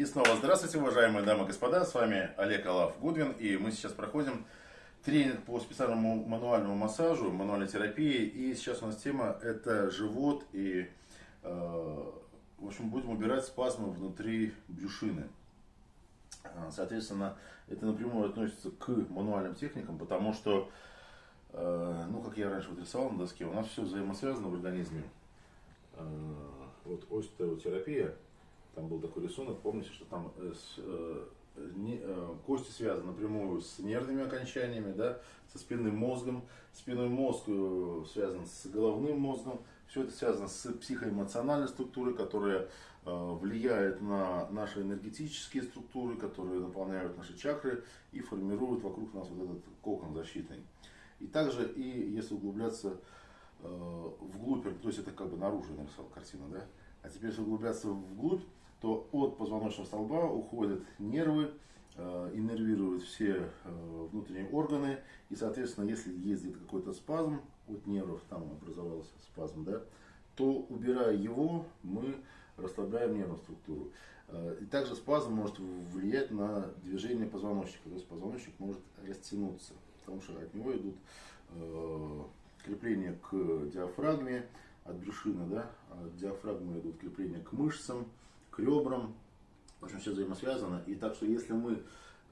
И снова здравствуйте, уважаемые дамы и господа, с вами Олег Алаф Гудвин, и мы сейчас проходим тренинг по специальному мануальному массажу, мануальной терапии, и сейчас у нас тема это живот, и, э, в общем, будем убирать спазмы внутри брюшины. Э, соответственно, это напрямую относится к мануальным техникам, потому что, э, ну, как я раньше вот рисовал на доске, у нас все взаимосвязано в организме. Вот остеотерапия, там был такой рисунок, помните, что там э, с, э, не, э, кости связаны напрямую с нервными окончаниями, да, со спинным мозгом. Спинной мозг э, связан с головным мозгом. Все это связано с психоэмоциональной структурой, которая э, влияет на наши энергетические структуры, которые наполняют наши чакры и формируют вокруг нас вот этот кокон защитный. И также, и если углубляться э, вглубь, то есть это как бы наружу нарисовал картину, да, а теперь если углубляться вглубь, то от позвоночного столба уходят нервы, э, иннервируют все э, внутренние органы. И, соответственно, если где-то какой-то спазм от нервов, там образовался спазм, да, то убирая его, мы расслабляем нервную структуру. Э, и также спазм может влиять на движение позвоночника. То есть позвоночник может растянуться, потому что от него идут крепления к диафрагме, от брюшины, да, от диафрагмы идут крепления к мышцам, ребрам. В общем, все взаимосвязано. И так что если мы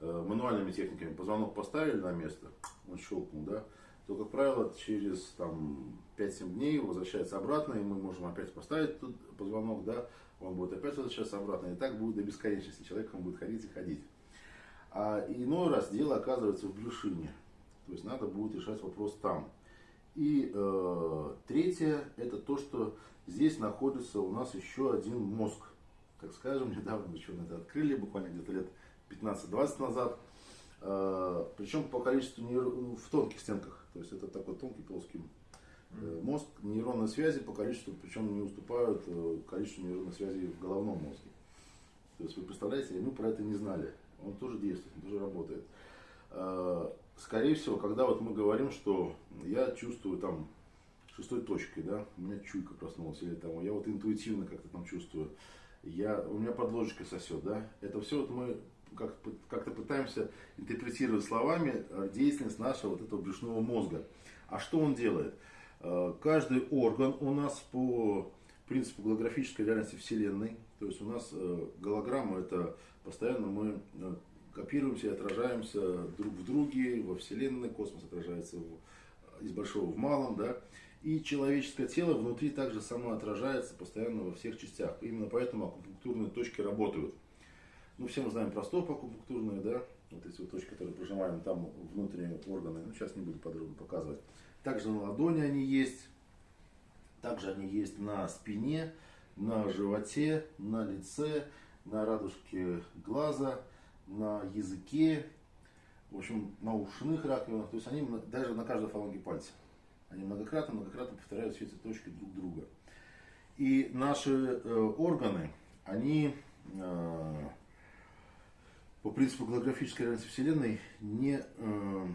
э, мануальными техниками позвонок поставили на место, он щелкнул, да, то, как правило, через там, 5-7 дней возвращается обратно, и мы можем опять поставить тут позвонок, да, он будет опять возвращаться обратно, и так будет до бесконечности, человек будет ходить и ходить. А иной раз дело оказывается в брюшине, то есть надо будет решать вопрос там. И э, третье, это то, что здесь находится у нас еще один мозг так скажем, недавно ученые это открыли, буквально где-то лет 15-20 назад. А, Причем по количеству нейр... Ну, в тонких стенках, то есть это такой тонкий плоский э, мозг, нейронные связи по количеству, причем не уступают э, количеству нейронных связей в головном мозге. То есть вы представляете, мы про это не знали. Он тоже действует, он тоже работает. А, скорее всего, когда вот мы говорим, что я чувствую там шестой точкой, да, у меня чуйка проснулась, или там я вот интуитивно как-то там чувствую, я, у меня под ложечкой сосет, да, это все вот мы как-то как пытаемся интерпретировать словами э, деятельность нашего вот этого брюшного мозга. А что он делает? Э, каждый орган у нас по принципу голографической реальности Вселенной, то есть у нас э, голограмма это постоянно мы копируемся и отражаемся друг в друге, во Вселенной, космос отражается в, из большого в малом, да, и человеческое тело внутри также само отражается постоянно во всех частях. Именно поэтому акупунктурные точки работают. Ну, все мы знаем про стоп акупунктурные, да, вот эти вот точки, которые прожимаем там внутренние органы. Ну, сейчас не буду подробно показывать. Также на ладони они есть. Также они есть на спине, на животе, на лице, на радужке глаза, на языке, в общем, на ушных раковинах. То есть они даже на каждой фаланге пальца. Они многократно, многократно повторяют все эти точки друг друга. И наши э, органы, они э, по принципу голографической реальности Вселенной не, э,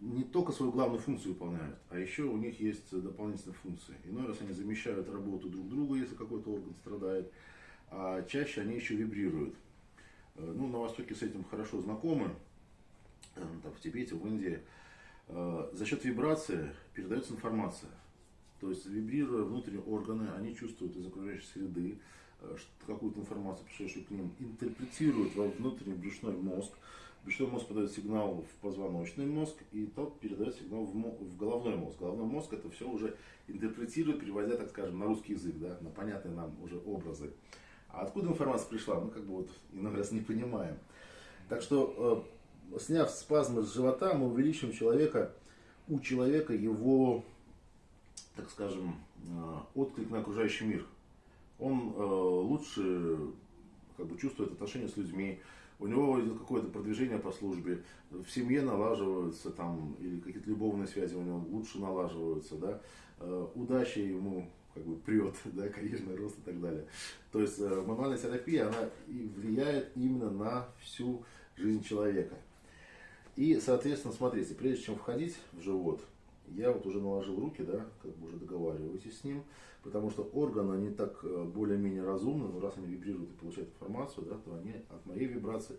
не только свою главную функцию выполняют, а еще у них есть дополнительные функции. Иной раз они замещают работу друг друга, если какой-то орган страдает, а чаще они еще вибрируют. Э, ну, на Востоке с этим хорошо знакомы, э, там, в Тибете, в Индии. Э, за счет вибрации передается информация. То есть вибрируя внутренние органы, они чувствуют из окружающей среды э, какую-то информацию, пришедшую к ним, интерпретируют во внутренний брюшной мозг. Брюшной мозг подает сигнал в позвоночный мозг, и тот передает сигнал в, головной мозг. Головной мозг это все уже интерпретирует, переводя, так скажем, на русский язык, да, на понятные нам уже образы. А откуда информация пришла, мы как бы вот иногда раз не понимаем. Так что э, сняв спазмы с живота, мы увеличим человека, у человека его, так скажем, э, отклик на окружающий мир. Он э, лучше как бы, чувствует отношения с людьми, у него идет какое-то продвижение по службе, в семье налаживаются там, или какие-то любовные связи у него лучше налаживаются, да, э, удача ему как бы прет, да, карьерный рост и так далее. То есть мануальная терапия, она влияет именно на всю жизнь человека. И, соответственно, смотрите, прежде чем входить в живот, я вот уже наложил руки, да, как бы уже договариваюсь с ним, потому что органы, они так э, более-менее разумны, но раз они вибрируют и получают информацию, да, то они от моей вибрации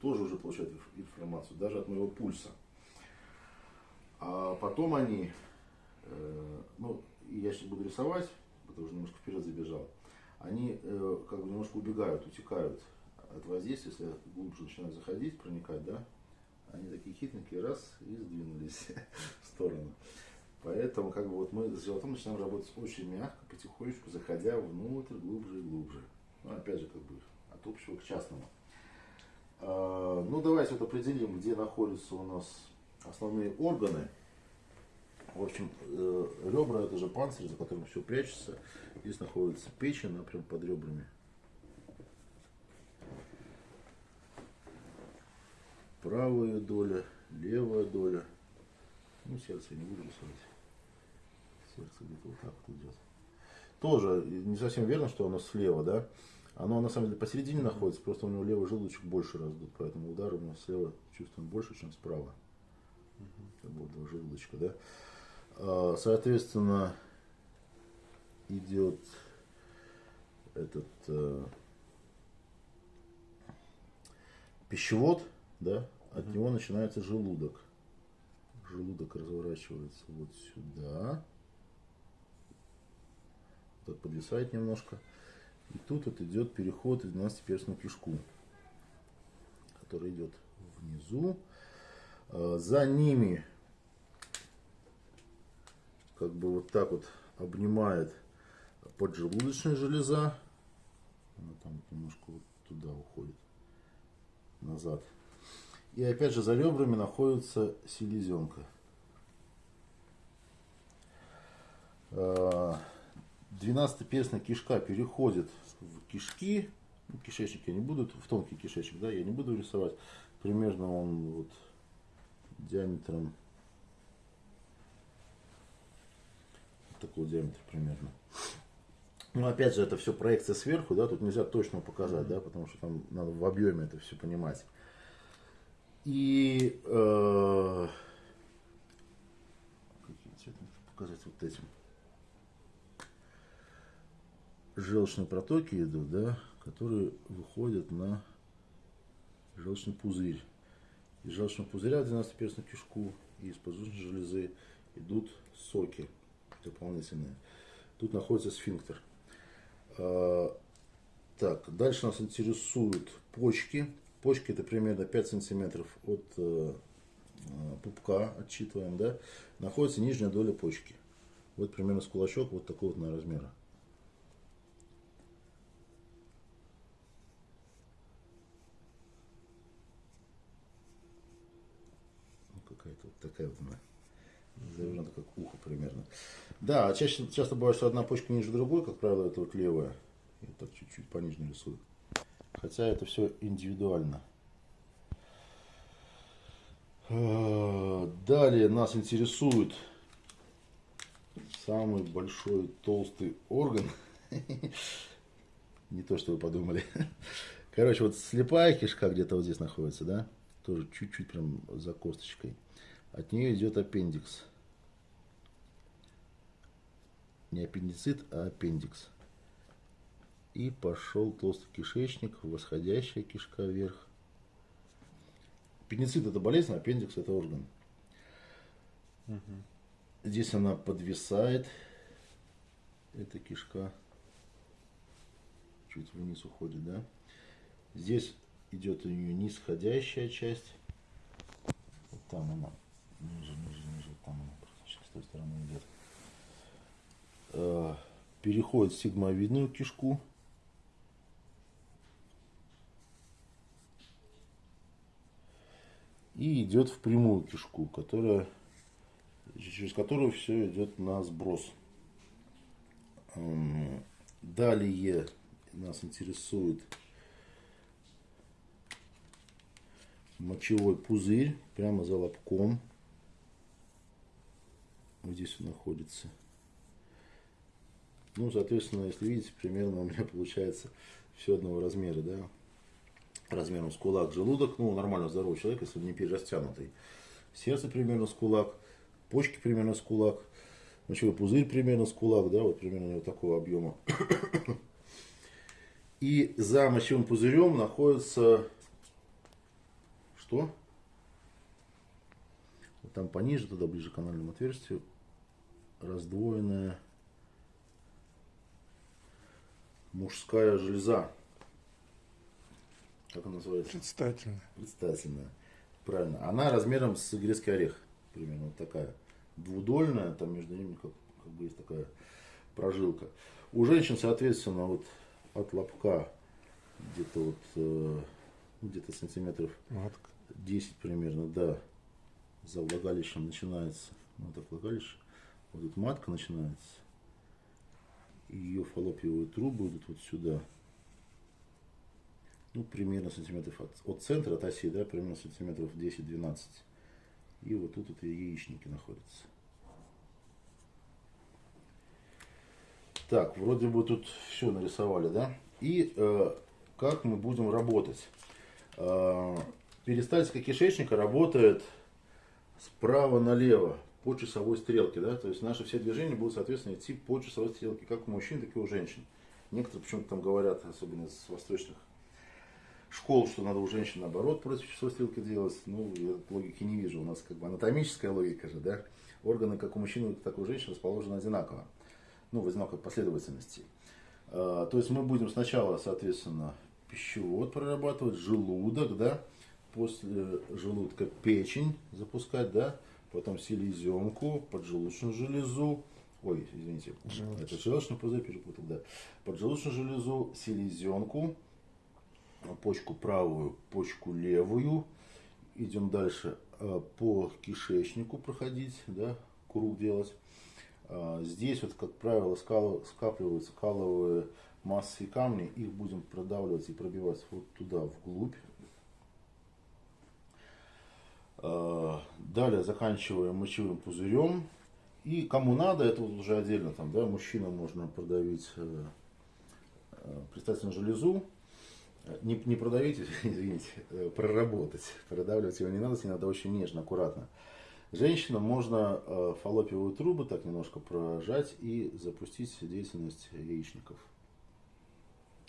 тоже уже получают информацию, даже от моего пульса. А потом они, э, ну, я сейчас буду рисовать, потому что немножко вперед забежал, они э, как бы немножко убегают, утекают от воздействия, если глубже начинают заходить, проникать, да, они такие хитренькие, раз, и сдвинулись в сторону. Поэтому как бы вот мы с животом начинаем работать очень мягко, потихонечку, заходя внутрь, глубже и глубже. Ну, опять же, как бы от общего к частному. А, ну, давайте вот определим, где находятся у нас основные органы. В общем, э, ребра это же панцирь, за которым все прячется. Здесь находится печень, она прям под ребрами. Правая доля, левая доля. Ну, сердце не буду рисовать. Сердце где-то вот так вот идет. Тоже не совсем верно, что оно слева, да? Оно на самом деле посередине находится, просто у него левый желудочек больше раздут, поэтому удар у него слева чувствуем больше, чем справа. Как бы два желудочка, да? А, соответственно, идет этот э, пищевод, да, от угу. него начинается желудок. Желудок разворачивается вот сюда. Так подвисает немножко. И тут вот идет переход из 12-перстную кишку, который идет внизу. А, за ними как бы вот так вот обнимает поджелудочная железа. Она там немножко вот туда уходит, назад. И опять же за ребрами находится селезенка. А, двенадцатиперстная кишка переходит в кишки. Ну, кишечник я не буду, в тонкий кишечник, да, я не буду рисовать. Примерно он вот диаметром такого диаметра примерно. Ну, опять же, это все проекция сверху, да, тут нельзя точно показать, да, потому что там надо в объеме это все понимать. И э, цвета показать вот этим. Желчные протоки идут, да, которые выходят на желчный пузырь. Из желчного пузыря в 12-перстную кишку и из поджелудочной железы идут соки дополнительные. Тут находится сфинктер. А, так, дальше нас интересуют почки. Почки это примерно 5 сантиметров от э, э, пупка, отчитываем, да, находится нижняя доля почки. Вот примерно с кулачок вот такого вот на размера. Ну, какая-то вот такая вот она завернута как ухо примерно. Да, чаще, часто бывает, что одна почка ниже другой, как правило, это вот левая. И так чуть-чуть пониже рисую. Хотя это все индивидуально. А, далее нас интересует самый большой толстый орган. Не то, что вы подумали. Короче, вот слепая кишка где-то вот здесь находится, да? Тоже чуть-чуть прям за косточкой. От нее идет аппендикс. Не аппендицит, а аппендикс. И пошел толстый кишечник, восходящая кишка вверх. Пеницит это болезнь, аппендикс это орган. Угу. Здесь она подвисает, эта кишка чуть вниз уходит, да. Здесь идет у нее нисходящая часть. Вот там она, ниже, ниже, ниже, там она практически с той стороны идет. Э, переходит в сигмовидную кишку. И идет в прямую кишку, которая, через которую все идет на сброс. Далее нас интересует мочевой пузырь прямо за лобком. Вот здесь он находится. Ну, соответственно, если видите, примерно у меня получается все одного размера, да размером с кулак желудок, ну, нормально здоровый человек, если не перерастянутый. Сердце примерно с кулак, почки примерно с кулак, мочевой пузырь примерно с кулак, да, вот примерно вот такого объема. И за мочевым пузырем находится что? Вот там пониже, туда ближе к анальному отверстию, раздвоенная мужская железа. Как она называется? Предстательная. Предстательная. Правильно. Она размером с грецкий орех. Примерно вот такая. Двудольная, там между ними как, как бы есть такая прожилка. У женщин, соответственно, вот от лобка где-то вот э, где-то сантиметров Матка. 10 примерно, да, за влагалищем начинается, вот так влагалище, вот тут матка начинается, ее фаллопиевые трубы идут вот сюда, ну, примерно сантиметров от, от центра, от оси, да, примерно сантиметров 10-12. И вот тут вот яичники находятся. Так, вроде бы тут все нарисовали, да? И э, как мы будем работать? Э, перистальтика кишечника работает справа налево по часовой стрелке, да? То есть наши все движения будут, соответственно, идти по часовой стрелке, как у мужчин, так и у женщин. Некоторые почему-то там говорят, особенно из восточных школ, что надо у женщин наоборот против часовой стрелки делать. Ну, я логики не вижу. У нас как бы анатомическая логика же, да? Органы как у мужчин, так и у женщин расположены одинаково ну, в одинаковой последовательности. А, то есть мы будем сначала, соответственно, пищевод прорабатывать, желудок, да, после желудка печень запускать, да, потом селезенку, поджелудочную железу, ой, извините, Желудочный. это желчный пузырь перепутал, да, поджелудочную железу, селезенку, почку правую, почку левую, идем дальше а, по кишечнику проходить, да, круг делать. А, Здесь вот, как правило, скапливаются каловые массы и камни, их будем продавливать и пробивать вот туда, вглубь. А, Далее заканчиваем мочевым пузырем. И кому надо, это вот уже отдельно, там, да, мужчинам можно продавить э, э, предстательную железу. Не, не продавить, извините, э, проработать. Продавливать его не надо, с ней надо очень нежно, аккуратно. Женщинам можно э, фаллопиевые трубы так немножко прожать и запустить деятельность яичников.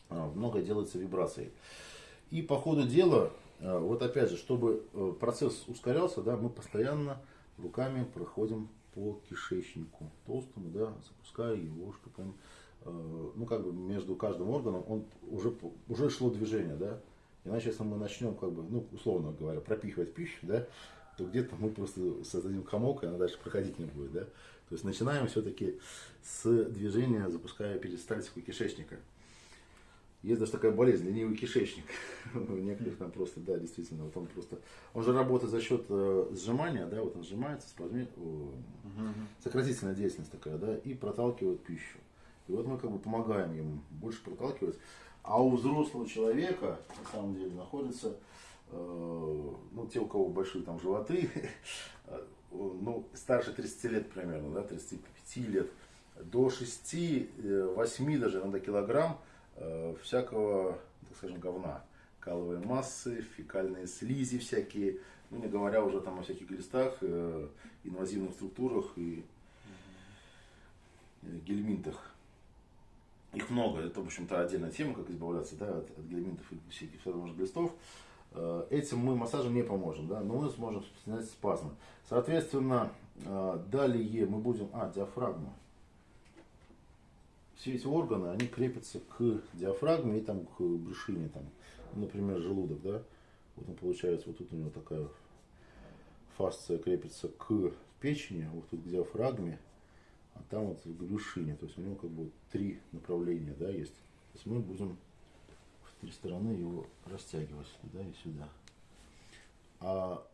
А, Много делается вибрацией. И по ходу дела, э, вот опять же, чтобы э, процесс ускорялся, да, мы постоянно руками проходим по кишечнику толстому, да, запуская его, чтобы он, э, ну, как бы между каждым органом он уже, уже шло движение, да. Иначе, если мы начнем, как бы, ну, условно говоря, пропихивать пищу, да, то где-то мы просто создадим комок, и она дальше проходить не будет, да. То есть начинаем все-таки с движения, запуская перистальтику кишечника. Есть даже такая болезнь, ленивый кишечник. У некоторых там просто, да, действительно, вот он просто, он же работает за счет э, сжимания, да, вот он сжимается, спазми, о, сократительная деятельность такая, да, и проталкивает пищу. И вот мы как бы помогаем ему больше проталкивать. А у взрослого человека, на самом деле, находится, э, ну, те, у кого большие там животы, э, ну, старше 30 лет примерно, да, 35 лет, до 6-8 даже иногда килограмм э, всякого, так скажем, говна. Каловые массы, фекальные слизи всякие, ну не говоря уже там о всяких глистах, э, инвазивных структурах и э, гельминтах. Их много, это, в общем-то, отдельная тема, как избавляться да, от, от гельминтов и всяких всевозможных глистов. Э, Этим мы массажем не поможем, да, но мы сможем снять спазмы. Соответственно, э, далее мы будем... А, диафрагма. Все эти органы, они крепятся к диафрагме и там к брюшине, там, например, желудок, да. Вот он получается, вот тут у него такая фасция крепится к печени, вот тут к диафрагме, а там вот к брюшине. То есть у него как бы три направления, да, есть. То есть мы будем в три стороны его растягивать сюда и сюда. А...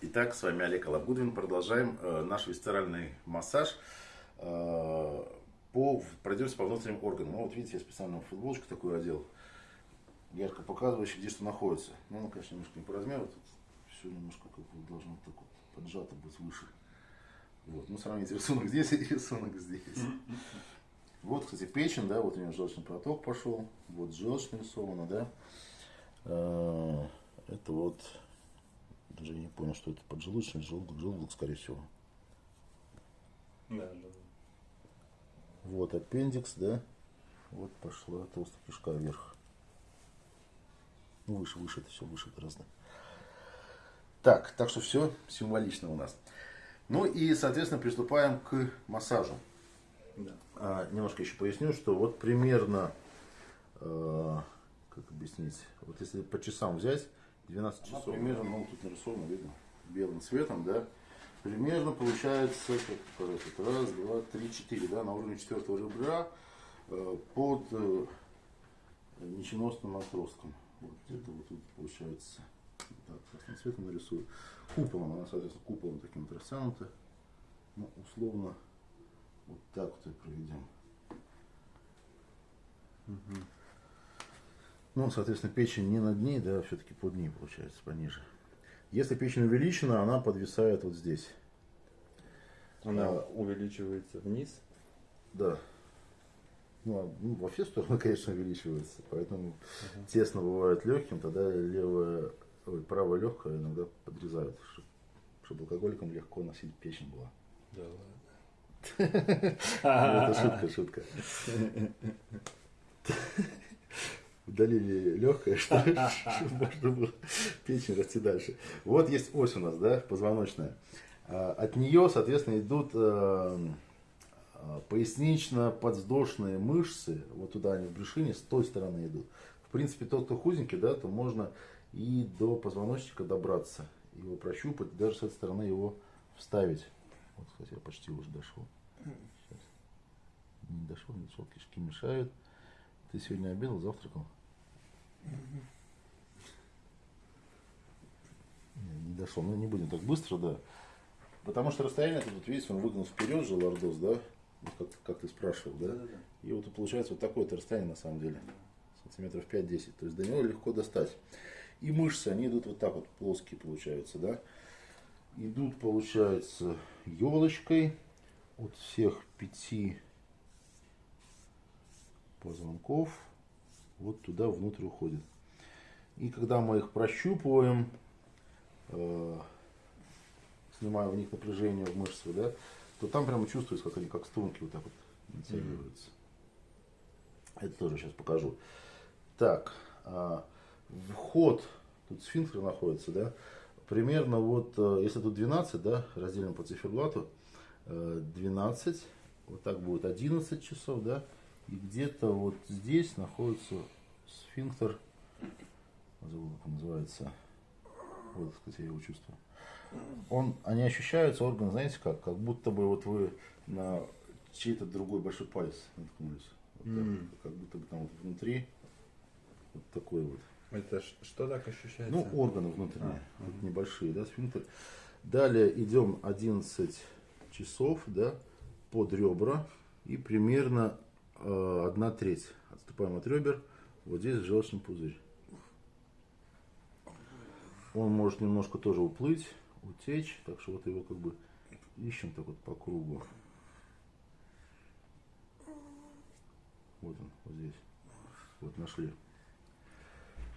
Итак, с вами Олег Алабудвин. Продолжаем э, наш висцеральный массаж. Э, по, пройдемся по внутренним органам. Ну, вот видите, я специально футболочку такую одел, ярко показывающий, где что находится. Ну, она, конечно, немножко не по размеру, тут все немножко как бы должно так вот поджато быть выше. Вот, ну, сравните рисунок здесь и рисунок здесь. Вот, кстати, печень, да, вот у нее желчный проток пошел, вот желчь нарисована, да. Э, Это вот, даже не понял, что это поджелудочный, желудок, желудок, скорее всего. Да, да. Вот аппендикс, да. Вот пошла толстая кишка вверх. Ну, выше, выше это все, выше гораздо. Так, так что все символично у нас. Ну и, соответственно, приступаем к массажу. Да. А, немножко еще поясню, что вот примерно, э, как объяснить, вот если по часам взять, 12 часов. примерно, ну тут нарисовано, видно, белым цветом, да. Примерно получается, как показать, раз, два, три, четыре, да, на уровне четвертого ребра э, под э, ниченосным отростком. Вот где-то вот тут получается, так, красным цветом нарисую. Куполом, она, соответственно, куполом таким вот растянута. Ну, условно, вот так вот и проведем. Ну, соответственно, печень не над ней, да, все-таки под ней получается, пониже. Если печень увеличена, она подвисает вот здесь. Она А. увеличивается вниз. Да. Ну, а, ну, во все стороны, конечно, увеличивается. Поэтому тесно бывает легким, тогда левое, ой, правое легкое иногда подрезают, чтобы алкоголикам легко носить печень была. Да Ну, Это шутка, шутка. Удалили легкое, чтобы можно было печень расти дальше. Вот есть ось у нас, да, позвоночная. А, От нее, соответственно, идут э, э, пояснично-подвздошные мышцы. Вот туда они в брюшине, с той стороны идут. В принципе, тот, кто худенький, да, то можно и до позвоночника добраться. Его прощупать, даже с этой стороны его вставить. Вот, кстати, я почти уже дошел. Сейчас. Не дошел, не дошел, кишки мешают. Ты сегодня обедал, завтракал? Не, не дошел. Ну, не будем так быстро, да. Потому что расстояние тут, вот видите, он выгнул вперед же лордоз, да? Вот как, как ты спрашивал, да? Да-да-да. И вот получается вот такое-то расстояние на самом деле. Сантиметров 5-10. То есть до него легко достать. И мышцы, они идут вот так вот, плоские получаются, да? Идут, получается, елочкой от всех пяти позвонков вот туда внутрь уходит. И когда мы их прощупываем, э, снимая в них напряжение в мышцах, да, то там прямо чувствуется, как они как струнки вот так вот натягиваются. Это тоже сейчас покажу. Так, а, вход, тут сфинктер находится, да, примерно вот, э, если тут 12, да, разделим по циферблату, э, 12, вот так будет 11 часов, да, и где-то вот здесь находится сфинктер, забыл, как он называется, вот, кстати, я его чувствую. Он, они ощущаются, органы, знаете как, как будто бы вот вы на чей-то другой большой палец наткнулись. Вот так, М. как будто бы там вот внутри вот такой вот. Это что так ощущается? Ну, органы внутренние, А, вот небольшие, да, сфинктер. Далее идем 11 часов, да, под ребра и примерно э, одна треть. Отступаем от ребер, вот здесь желчный пузырь. Он может немножко тоже уплыть, утечь, так что вот его как бы ищем так вот по кругу. Вот он, вот здесь. Вот нашли.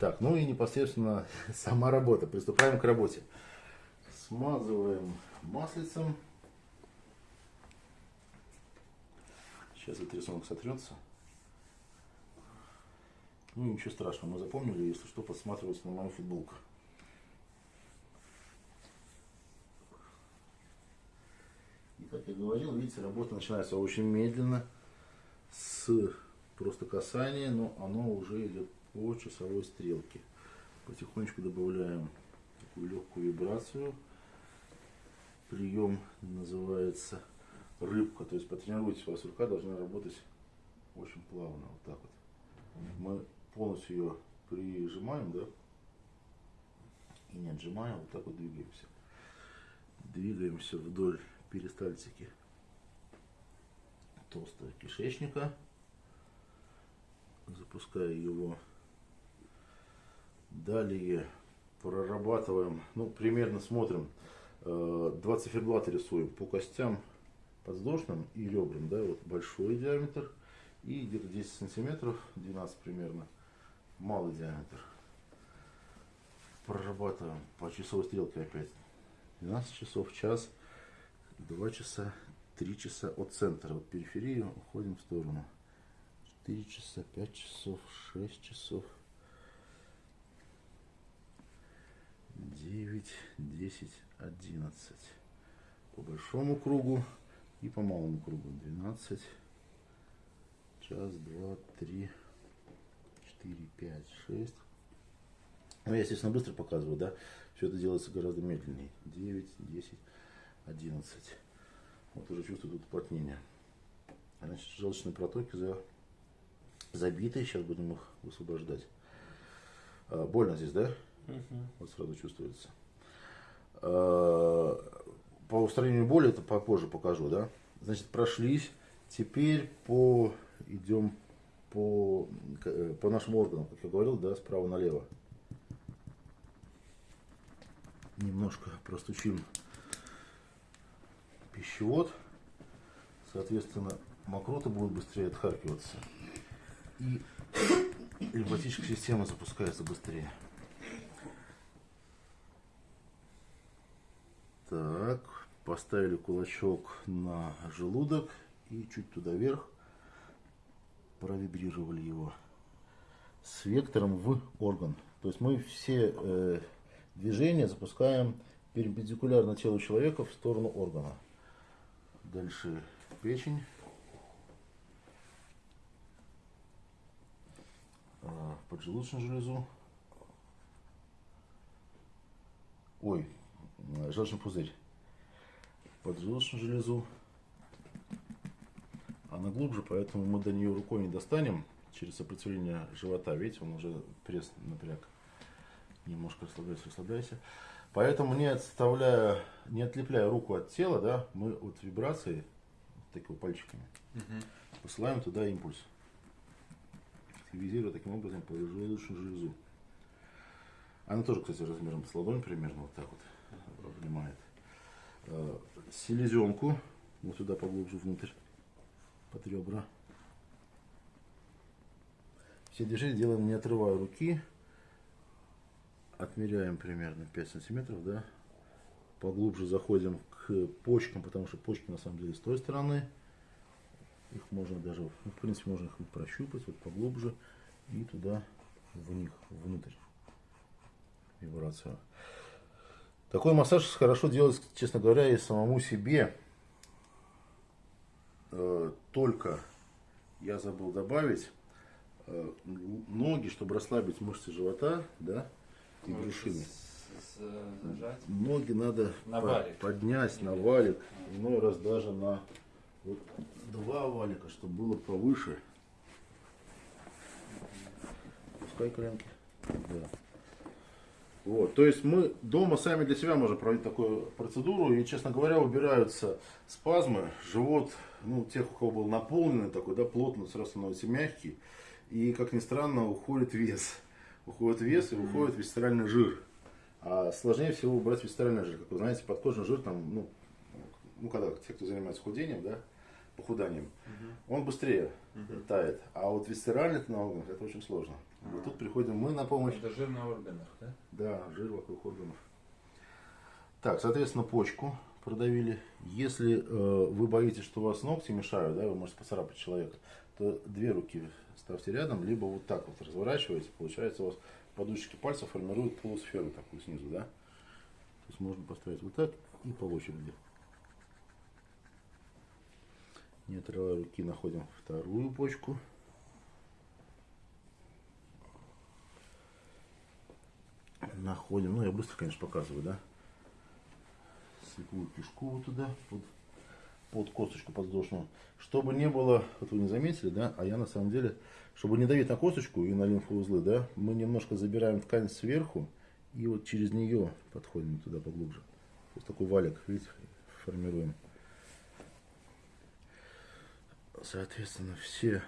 Так, ну и непосредственно сама работа. Приступаем к работе. Смазываем маслицем. Сейчас этот рисунок сотрется. Ну ничего страшного, мы запомнили, если что, подсматриваться на мою футболку. И как я говорил, видите, работа начинается очень медленно, с просто касания, но оно уже идет по часовой стрелке. Потихонечку добавляем такую легкую вибрацию. Прием называется рыбка. То есть потренируйтесь, у вас рука должна работать очень плавно. Вот так вот. Мы полностью ее прижимаем, да? И не отжимаем, вот так вот двигаемся. Двигаемся вдоль перистальтики толстого кишечника. Запуская его. Далее прорабатываем, ну, примерно смотрим, э, два циферблата рисуем по костям подвздошным и ребрам, да, вот большой диаметр и где-то 10 сантиметров, 12 примерно, малый диаметр. Прорабатываем по часовой стрелке опять. 12 часов, час, 2 часа, 3 часа от центра, от периферии уходим в сторону. 4 часа, 5 часов, 6 часов. 9, 10, 11. По большому кругу и по малому кругу. 12, час, два, три, четыре, пять, шесть. Ну, я, естественно, быстро показываю, да? Все это делается гораздо медленнее. 9, 10, 11. Вот уже чувствую тут уплотнение. Значит, желчные протоки за... забиты. Сейчас будем их высвобождать. А, больно здесь, да? Вот сразу чувствуется. А, По устранению боли это попозже покажу, да? Значит, прошлись. Теперь по идем по, к- по нашим органам, как я говорил, да, справа налево. Немножко простучим пищевод. Соответственно, мокрота будет быстрее отхаркиваться. И лимфатическая система запускается быстрее. Так, поставили кулачок на желудок и чуть туда вверх провибрировали его с вектором в орган. То есть мы все э, движения запускаем перпендикулярно телу человека в сторону органа. Дальше печень. А, Поджелудочную железу. Ой, м, желчный пузырь. Поджелудочную железу. Она глубже, поэтому мы до нее рукой не достанем через сопротивление живота. Видите, он уже пресс напряг. Немножко расслабляйся, расслабляйся. Поэтому не отставляя, не отлепляя руку от тела, да, мы вот вибрации, такими пальчиками, посылаем туда импульс. Активизируя таким образом поджелудочную железу. Она тоже, кстати, размером с ладонь примерно вот так вот обнимает. Э, Селезенку вот сюда поглубже внутрь под ребра. Все движения делаем не отрывая руки. Отмеряем примерно 5 сантиметров, да. Поглубже заходим к почкам, потому что почки на самом деле с той стороны. Их можно даже, ну, в принципе, можно их прощупать вот поглубже и туда в них, внутрь. Вибрацию. Такой массаж хорошо делать, честно говоря, и самому себе. Э, Только я забыл добавить э, ноги, чтобы расслабить мышцы живота, да, и брюшины. Нажать. Ноги надо На валик. поднять на валик, иной раз даже на вот два валика, чтобы было повыше. Пускай коленки. Да. Вот, то есть мы дома сами для себя можем проводить такую процедуру, и, честно говоря, убираются спазмы, живот, ну, тех, у кого был наполненный такой, да, плотно, сразу становится мягкий, и, как ни странно, уходит вес. Уходит вес и уходит висцеральный жир. А сложнее всего убрать висцеральный жир. Как вы знаете, подкожный жир там, ну, ну когда те, кто занимается худением, да, похуданием, он быстрее тает. А вот висцеральный на органах это очень сложно. Вот тут приходим мы на помощь. Это жир на органах, да? Да, жир вокруг органов. Так, соответственно, почку продавили. Если э, вы боитесь, что у вас ногти мешают, да, вы можете поцарапать человека, то две руки ставьте рядом, либо вот так вот разворачиваете. Получается, у вас подушечки пальцев формируют полусферу такую снизу, да? То есть можно поставить вот так и по очереди. Не отрывая руки, находим вторую почку. Находим, ну я быстро, конечно, показываю, да? Слепую кишку вот туда, под, под косточку подвздошную. Чтобы не было, вот вы не заметили, да, а я на самом деле, чтобы не давить на косточку и на лимфоузлы, да, мы немножко забираем ткань сверху и вот через нее подходим туда поглубже. То есть такой валик, видите, формируем. Соответственно, все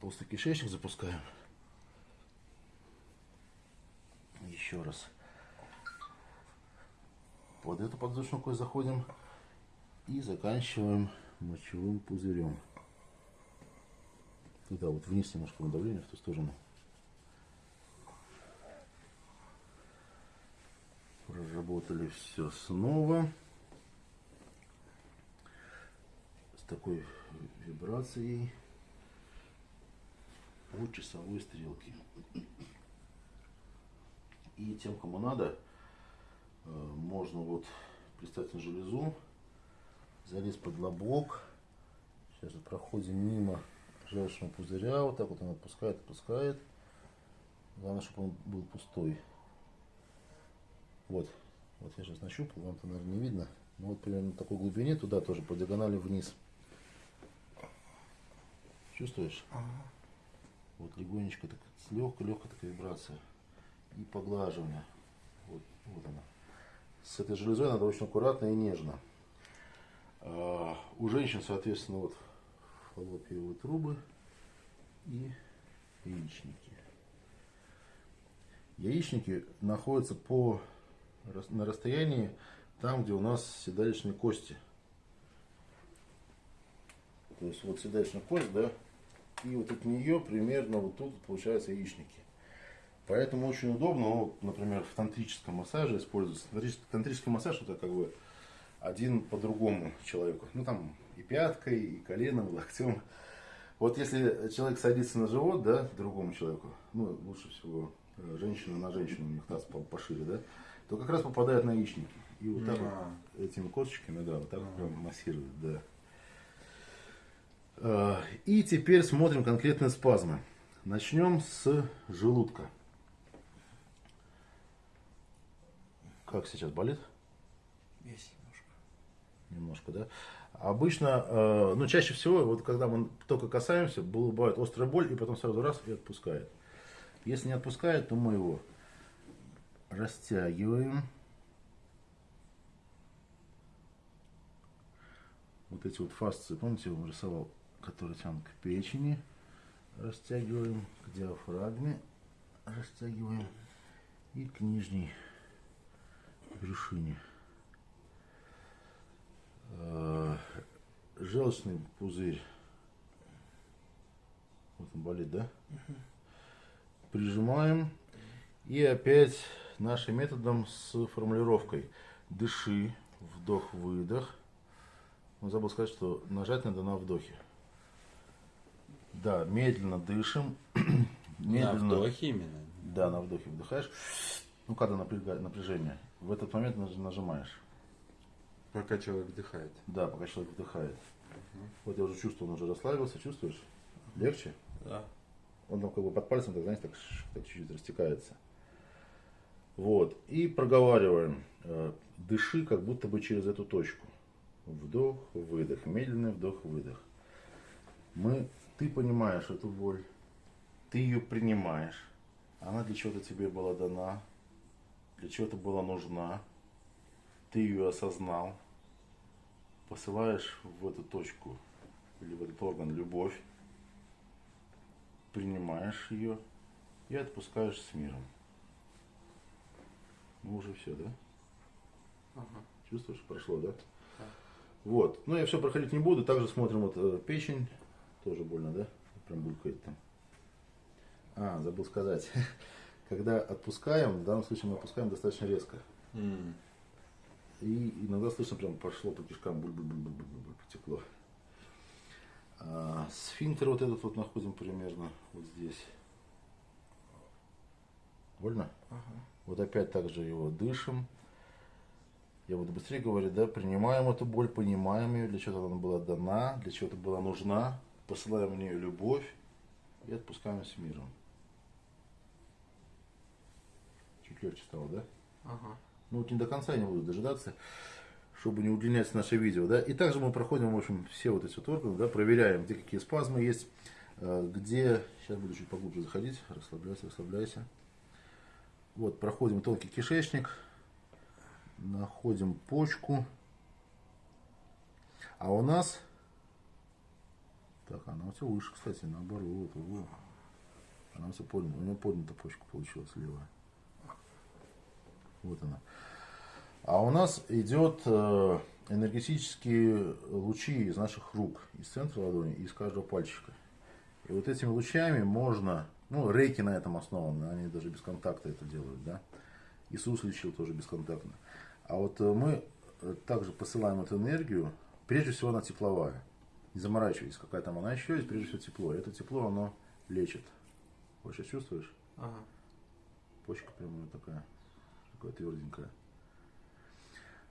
толстый кишечник запускаем. Еще раз. Под эту подвздошную заходим и заканчиваем мочевым пузырем. Туда вот вниз немножко надавление в ту сторону. Проработали все снова. такой вибрацией от часовой стрелки. И тем, кому надо, э, можно вот предстательную железу залезть под лобок. Сейчас же проходим мимо желчного пузыря, вот так вот он отпускает, отпускает. Главное, чтобы он был пустой. Вот, вот я сейчас нащупал, вам то, наверное, не видно. Ну вот примерно на такой глубине туда тоже по диагонали вниз. Чувствуешь? Вот легонечко, так, легкой такая вибрация. И поглаживание. Вот, вот она. С этой железой надо очень аккуратно и нежно. А, у женщин, соответственно, вот фаллопиевые трубы и яичники. Яичники находятся по, на расстоянии там, где у нас седалищные кости. То есть вот седалищная кость, да, и вот от нее примерно вот тут получаются яичники. Поэтому очень удобно, ну, например, в тантрическом массаже используется. Тантрический, тантрический массаж это как бы один по другому человеку. Ну там и пяткой, и коленом, и локтем. Вот если человек садится на живот, да, другому человеку, ну лучше всего э, женщина на женщину, у них таз по- пошире, да, то как раз попадает на яичники. И вот так А. этими косточками, да, вот так прям массирует, да. Э, И теперь смотрим конкретные спазмы. Начнем с желудка. Как сейчас болит? Есть немножко. Немножко, да? Обычно, э, ну, чаще всего, вот когда мы только касаемся, бывает острая боль, и потом сразу раз и отпускает. Если не отпускает, то мы его растягиваем. Вот эти вот фасции, помните, я вам рисовал, которые тянут к печени. Растягиваем к диафрагме. Растягиваем. И к нижней брюшине. Э, желчный пузырь. Вот он болит, да? Прижимаем. И опять нашим методом с формулировкой. Дыши, вдох-выдох. Ну, забыл сказать, что нажать надо на вдохе. Да, медленно дышим. На вдохе именно. Да, на вдохе вдыхаешь. Ну, когда напряжение. В этот момент наж- нажимаешь. Пока человек вдыхает. Да, пока человек вдыхает. Вот я уже чувствую, он уже расслабился, чувствуешь? Легче? Да. Он там как бы под пальцем, так, знаете, так, так чуть-чуть растекается. Вот. И проговариваем. Э, Дыши как будто бы через эту точку. Вдох, выдох. Медленный вдох, выдох. Мы, ты понимаешь эту боль. Ты ее принимаешь. Она для чего-то тебе была дана. Для чего-то была нужна. Ты ее осознал. Посылаешь в эту точку или в этот орган любовь принимаешь ее и отпускаешь с миром. Ну уже все, да? Ага. Чувствуешь, прошло, да? Да. Вот. Ну я все проходить не буду. Также смотрим вот э, печень. Тоже больно, да? Прям булькает там. А, забыл сказать. Когда отпускаем, в данном случае мы отпускаем достаточно резко. М. И иногда слышно, прям пошло по кишкам, буль буль буль буль буль буль потекло. А, сфинктер вот этот вот находим примерно вот здесь. Больно? Ага. Вот опять также его дышим. Я буду быстрее говорить, да, принимаем эту боль, понимаем ее, для чего она была дана, для чего-то была нужна, посылаем в нее любовь и отпускаем с миром. Чуть легче стало, да? Ага. Ну вот не до конца я не буду дожидаться, чтобы не удлинять наше видео, да. И также мы проходим, в общем, все вот эти вот органы, да, проверяем, где какие спазмы есть, э, где, сейчас буду чуть поглубже заходить, расслабляйся, расслабляйся. Вот, проходим тонкий кишечник, находим почку, а у нас, так, она у тебя выше, кстати, наоборот, она тебя поднята, у нее поднята почка получилась левая. Вот она. А у нас идет э, энергетические лучи из наших рук, из центра ладони, из каждого пальчика. И вот этими лучами можно, ну, рейки на этом основаны, они даже без контакта это делают, да. Иисус лечил тоже бесконтактно. А вот э, мы э, также посылаем эту энергию, прежде всего она тепловая. Не заморачивайтесь, какая там она еще есть, прежде всего тепло. Это тепло, оно лечит. Вот сейчас чувствуешь? Ага. Почка прямо вот такая, такая тверденькая.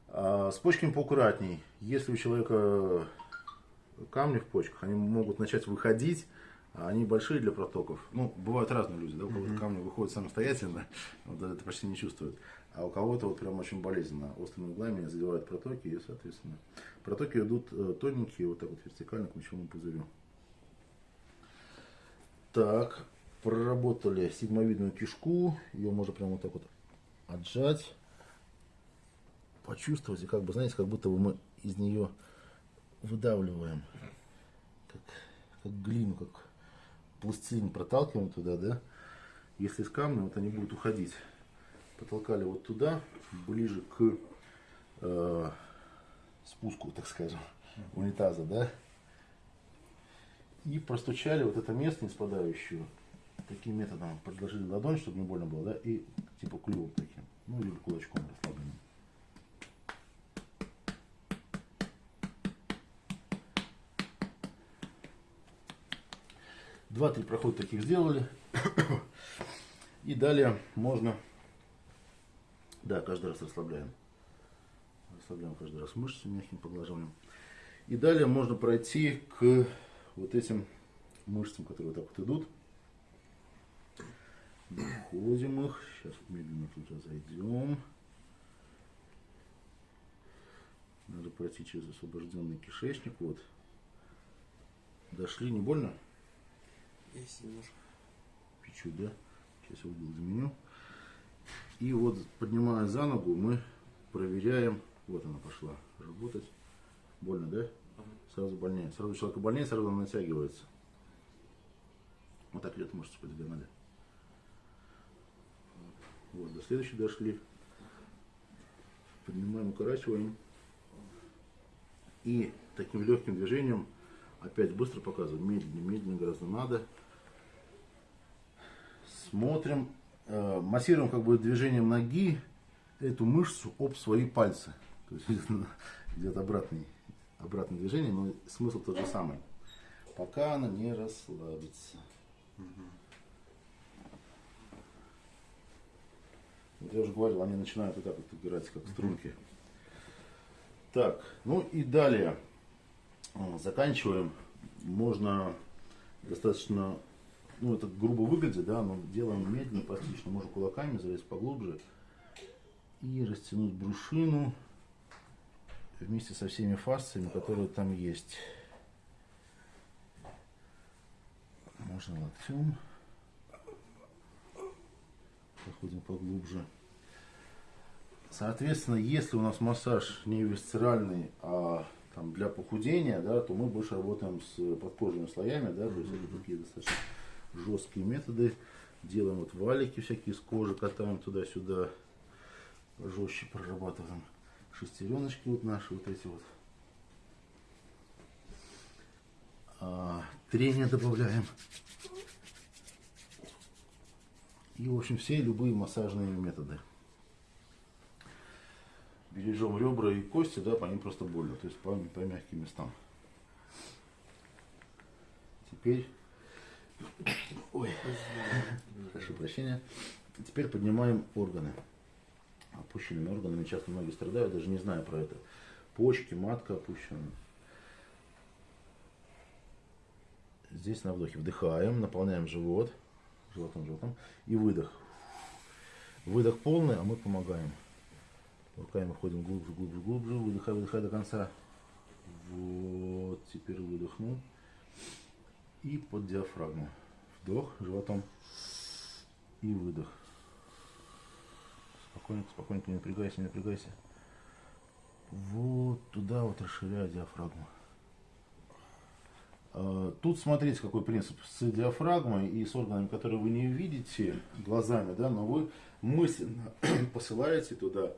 А с почками поаккуратней. Если у человека камни в почках, они могут начать выходить, а они большие для протоков. Ну, бывают разные люди, да, у кого-то камни выходят самостоятельно, вот это почти не чувствуют. А у кого-то вот прям очень болезненно, острыми углами задевают протоки, и, соответственно, протоки идут э, тоненькие, вот так вот вертикально к мочевому пузырю. Так, проработали сигмовидную кишку, ее можно прям вот так вот отжать, почувствовать, и как бы, знаете, как будто бы мы из нее выдавливаем, как, как глину, как пластилин проталкиваем туда, да, если с камня, вот они будут уходить. Потолкали вот туда, ближе к э, спуску, так скажем, унитаза, да, и простучали вот это место не таким методом. Подложили ладонь, чтобы не больно было, да, и типа клювом таким, ну или кулачком расслабленным. Два-три прохода таких сделали. И далее можно, да, каждый раз расслабляем. Расслабляем каждый раз мышцы мягким поглаживанием. И далее можно пройти к вот этим мышцам, которые вот так вот идут. Находим их. Сейчас медленно туда зайдем. Надо пройти через освобожденный кишечник. Вот. Дошли, не больно? Есть немножко. Чуть-чуть, да? Сейчас я угол заменю. И вот, поднимая за ногу, мы проверяем. Вот она пошла работать. Больно, да? Сразу больнее. Сразу человека больнее, сразу она натягивается. Вот так идет мышца по диагонали. Вот, до следующей дошли. Поднимаем, укорачиваем. И таким легким движением, опять быстро показываю, медленнее, медленнее гораздо надо. Смотрим, э, массируем как бы движением ноги эту мышцу об свои пальцы. То есть идет обратный, обратное движение, но смысл тот же самый. Пока она не расслабится. Вот я уже говорил, они начинают вот так вот играть, как струнки. Так, ну и далее. Э, Заканчиваем. Можно достаточно, ну это грубо выглядит, да, но делаем медленно, пластично. Можно кулаками залезть поглубже и растянуть брюшину вместе со всеми фасциями, которые там есть. Можно локтем. Проходим поглубже. Соответственно, если у нас массаж не висцеральный, а там, для похудения, да, то мы больше работаем с подкожными слоями, да, то есть это такие достаточно жесткие методы. Делаем вот валики всякие из кожи, катаем туда-сюда, жестче прорабатываем шестереночки вот наши вот эти вот. А, трение добавляем. И, в общем, все любые массажные методы. Бережем ребра и кости, да, по ним просто больно, то есть по, по мягким местам. Теперь, ой, прошу прощения, теперь поднимаем органы. Опущенными органами часто многие страдают, даже не зная про это. Почки, матка опущена. Здесь на вдохе вдыхаем, наполняем живот, животом, животом, и выдох. Выдох полный, а мы помогаем. Руками входим глубже, глубже, глубже, выдыхай, выдыхай до конца. Вот, теперь выдохнул. И под диафрагму. Вдох животом и выдох. Спокойненько, спокойненько, не напрягайся, не напрягайся. Вот туда вот расширяю диафрагму. А, Тут смотрите, какой принцип. С диафрагмой и с органами, которые вы не видите глазами, да, но вы мысленно посылаете туда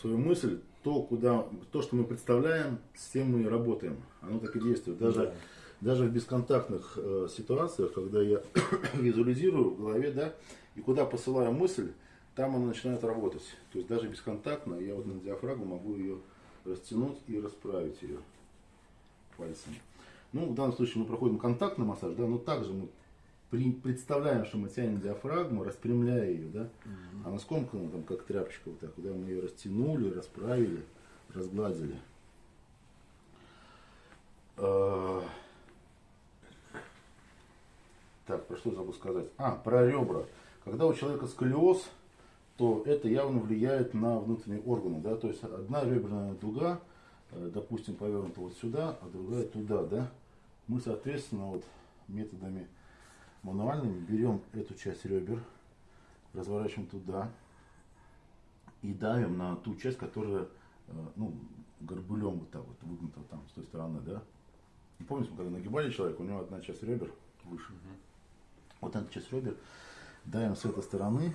свою мысль, то, куда, то, что мы представляем, с тем мы и работаем. Оно так и действует. Даже, даже в бесконтактных э, ситуациях, когда я визуализирую в голове, да, и куда посылаю мысль, там она начинает работать. То есть даже бесконтактно я вот на диафрагму могу ее растянуть и расправить ее пальцами. Ну, в данном случае мы проходим контактный массаж, да, но также мы при- представляем, что мы тянем диафрагму, распрямляя ее, да, она скомкана там как тряпочка вот так, да, мы ее растянули, расправили, разгладили. Э, Так, про что забыл сказать? А, про ребра. Когда у человека сколиоз, то это явно влияет на внутренние органы, да, то есть одна реберная дуга, э, допустим, повернута вот сюда, а другая туда, да. Мы, соответственно, вот методами мануальными берем эту часть ребер, разворачиваем туда и давим на ту часть, которая, э, ну, горбулем вот так вот выгнута там с той стороны, да. Помните, мы когда нагибали человека, у него одна часть ребер выше. Вот эту часть ребер давим с этой стороны,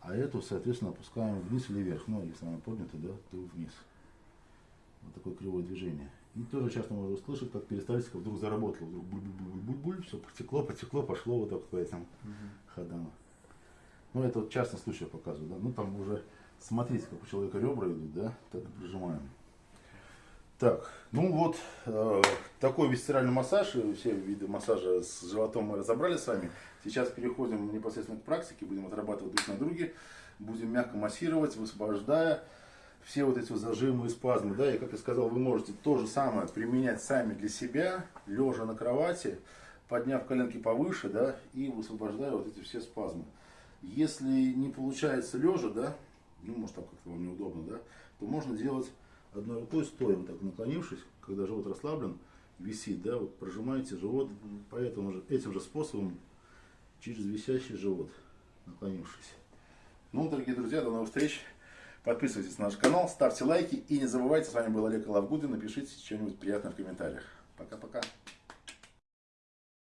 а эту, соответственно, опускаем вниз или вверх. Ну, если она поднята, да, то вниз. Вот такое кривое движение. И тоже часто можно услышать, как перистальтика вдруг заработала. Вдруг буль-буль-буль-буль-буль, все потекло, потекло, пошло вот так по этим ходам. Ну, это вот частный случай я показываю, да. Ну, там уже смотрите, как у человека ребра идут, да, так прижимаем. Так, ну вот, э, такой висцеральный массаж, и все виды массажа с животом мы разобрали с вами. Сейчас переходим непосредственно к практике, будем отрабатывать друг на друге, будем мягко массировать, высвобождая все вот эти вот зажимы и спазмы, да, и как я сказал, вы можете то же самое применять сами для себя, лежа на кровати, подняв коленки повыше, да, и высвобождая вот эти все спазмы. Если не получается лежа, да, ну, может, там как-то вам неудобно, да, то можно делать одной рукой стоя, вот так наклонившись, когда живот расслаблен, висит, да, вот прожимаете живот, поэтому же, этим же способом через висящий живот, наклонившись. Ну, дорогие друзья, до новых встреч. Подписывайтесь на наш канал, ставьте лайки и не забывайте, с вами был Олег Лавгудин, напишите что-нибудь приятное в комментариях. Пока-пока.